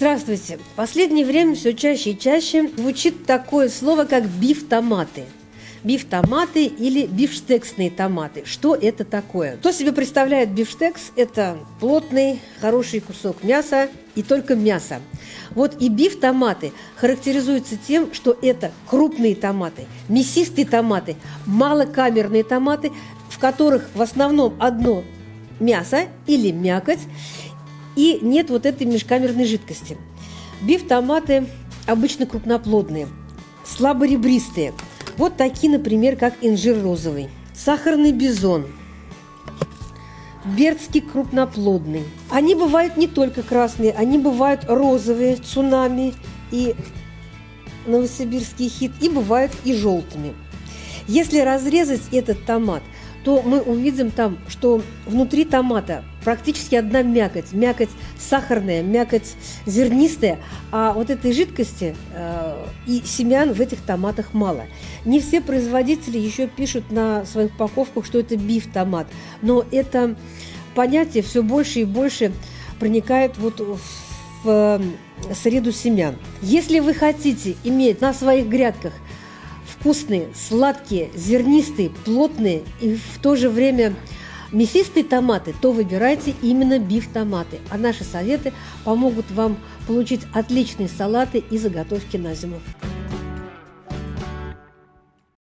Здравствуйте! В последнее время все чаще и чаще звучит такое слово, как биф-томаты. Или бифштексные томаты. Что это такое? Кто себе представляет бифштекс? Это плотный, хороший кусок мяса и только мясо. Вот и биф-томаты характеризуются тем, что это крупные томаты, мясистые томаты, малокамерные томаты, в которых в основном одно мясо или мякоть, и нет вот этой межкамерной жидкости. Биф-томаты обычно крупноплодные, слаборебристые. Вот такие, например, как инжир розовый, сахарный бизон, бердский крупноплодный. Они бывают не только красные, они бывают розовые, цунами и новосибирский хит, и бывают и желтыми. Если разрезать этот томат – то мы увидим там, что внутри томата практически одна мякоть. Мякоть сахарная, мякоть зернистая, а вот этой жидкости э, и семян в этих томатах мало. Не все производители еще пишут на своих упаковках, что это биф-томат, но это понятие все больше и больше проникает вот в в среду семян. Если вы хотите иметь на своих грядках – вкусные, сладкие, зернистые, плотные и в то же время мясистые томаты, то выбирайте именно биф-томаты. А наши советы помогут вам получить отличные салаты и заготовки на зиму.